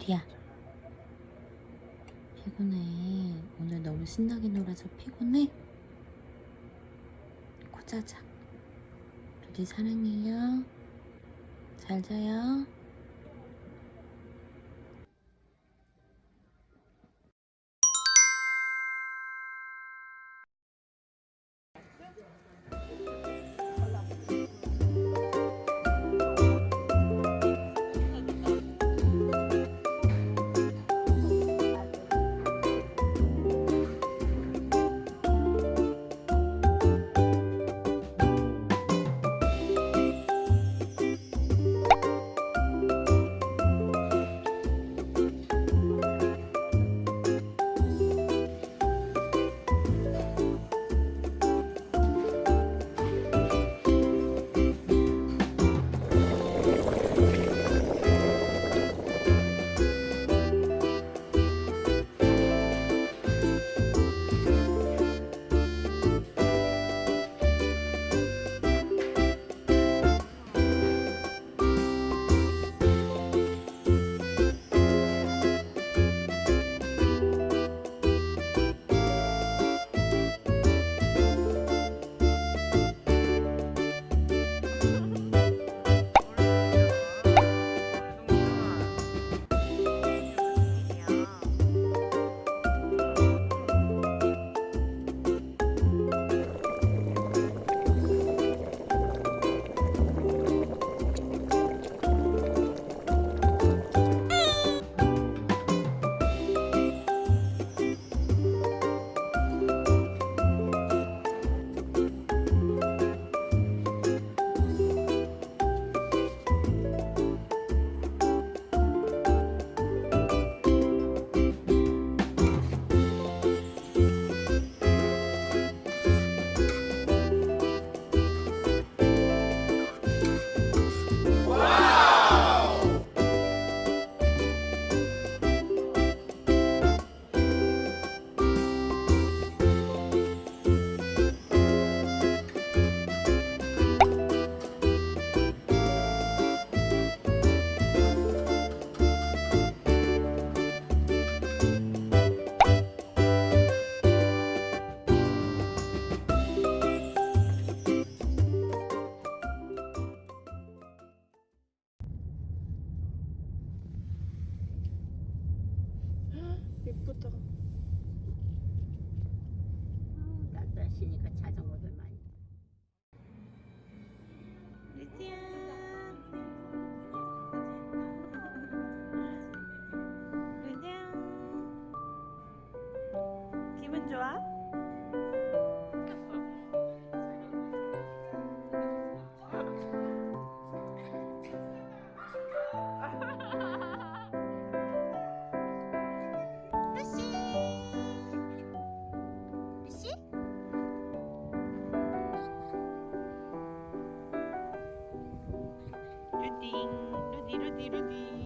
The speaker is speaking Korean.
뒤야? 피곤해. 오늘 너무 신나게 놀아서 피곤해? 코 자자. 두디 사랑해요. 잘 자요 시니까 자전거들 많이 Rudy, Rudy, Rudy.